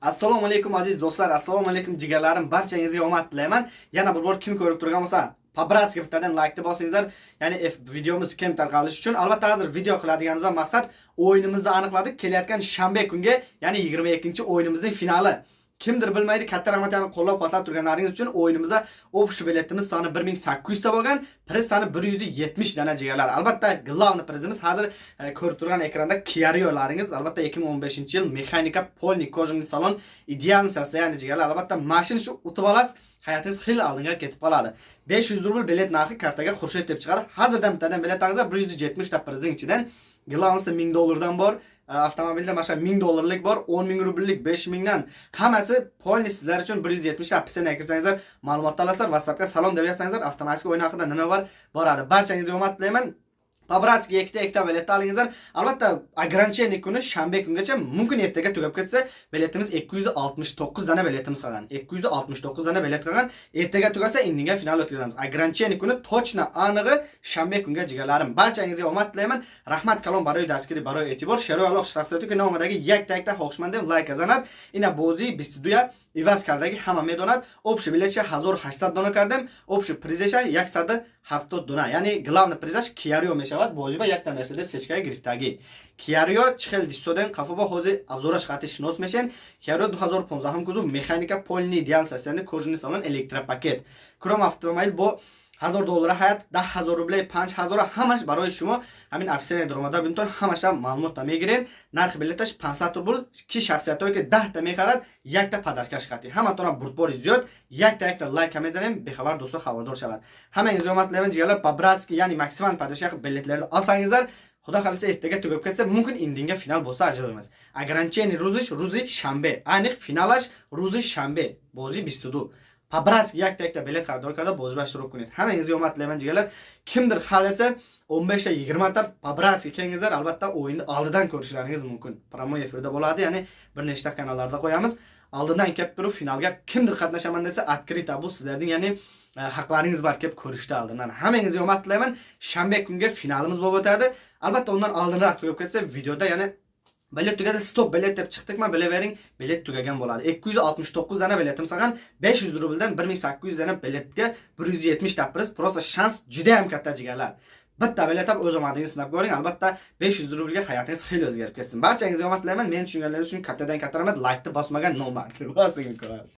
assalomu alaykum aziz do'stlar. Assalomu alaykum jigarlarim. Barchangizga omad tilayman. Yana bir bor kim ko'rib turgan bo'lsa побратски bittadan laykni bosingizlar. Ya'ni videomiz keng tarqalishi uchun. Albatta hozir video qiladiganimizdan maqsad o'yinimizni aniqladik. Kelayotgan shanba kunga ya'ni 22 o'yinimizning finali. Kimdir bilmaydi katta rahmatlarni qo'llab quvvatlab turganlaringiz uchun o'yinimizda ofis biletimiz soni 1800 ta bo'lgan priz soni 170 dana jigarlar. Albatta главный prizimiz hozir e, ko'rib turgan ekranda kiariolaringiz albatta 2015 yil mexanika polni kожаный salon ideal состояние jigarlar. Albatta mashina shu utib olasiz hayotingiz xil oldinga ketib qoladi 500 rubl bilet narxi kartaga xurshid deb chiqadi. Hozirdan bittadan bilet olsangiz 170 ta prizning ichidan Glavnisi 1000 dollardan bor. E, avtomobilda mana shu 1000 dollarlik bor, 10 ming rubllik, 5 mingdan. Hammasi polni sizlar uchun 170 ta appisini kirsangizlar, ma'lumot olasizlar. WhatsAppga salom deb yozsangizlar, avtomatik o'yin haqida nima bor, boradi. Barchangizga omad tilayman. Pabratskiga ikkita ikkita biletni olingizlar. Albatta, ограничение kuni shanba kungacha mumkin ertaga tugab ketsa, biletimiz 269 dana biletimiz qolgan. 269 dana bilet qolgan. Ertaga tugasa, indinga final o'tkazamiz. Ограничение kuni точно anig'i shanba kunga jigarlarim. Barchangizga omad tilayman. Rahmat kalom baroy daskiri baroy e'tibor. Sharoy aloq shaxsiyati ki nomadagi yakta-yakta xohishmandam like azanat. Ina bo'zi 22 иваз кардаги ҳама медонад общий билетша 1800 дона кардем общий призеша 170 дона. Яъне главный призаш киарио мешавад. Бозиба якта мерседес сечкаи гирифтагӣ. Киарио чихел дистоден қафоба ҳози абзораш хати шинос мешен. Киарио 2015 кузов механика полни диан састяни кожини салон электропакет. Куром автомобил бо ҳазор доллара ҳаят даҳ ҳазор рубле панҷ ҳазора ҳамаш барои шумо ҳамин офисияи даромада бинтон ҳамаша маълумота мегирен нархи билеташ 500 рубл ки шахсиятое ки даҳта мехарад якта падаркаш хати ҳаматона бурдбори зиёд якта якта лайка мезанем бехабар дӯсто хабардор шавад. ҳамаи зиёмат левен ҷигалар по братски яъни максиман падаркаш билетлерда алсангизлар худо халиса эртага тугаб кетса мумкин индинга финал bo'lsa аҷиб эмас. ограничение рӯзиш рӯзи шанбе. Айниқ финалаш рӯзи шанбе. Бози 22 пабратск якта якта bilet хардор карда бозиба шуруъ кунед ҳамангизga omad tilayman jigarlar. Kimdir xalasa 15 ta 20 ta pabratska kelingizlar albatta o'yinni oldidan ko'rishlaringiz mumkin. Promo efirda bo'ladi ya'ni bir nechta kanallarda qo'yamiz. Oldindan kelib turib finalga kimdir qatnashaman desa открыто bu sizlarning ya'ni e, haqlaringiz bor kelib ko'rishda oldindan. Hammangizga omad tilayman shanba kunga finalimiz bo'lib o'tadi. Albatta undan oldinroq tugab ketsa videoda ya'ni bilet tugadi stop bilet deb chiqdikmi bilavering bilet tugagan bo'ladi. 269 dana biletim qolgan 500 rubldan 1800 dana biletga 170 ta pris просто shans juda ham katta jigarlar. Bitta bilet olib o'z omadingizni sinab ko'ring albatta 500 rublga hayotingiz xiyli o'zgarib ketsin. Barchangizga omad tilayman meni tushunganlaringiz uchun kattadan katta rahmat laykni bosmagan nomard bosing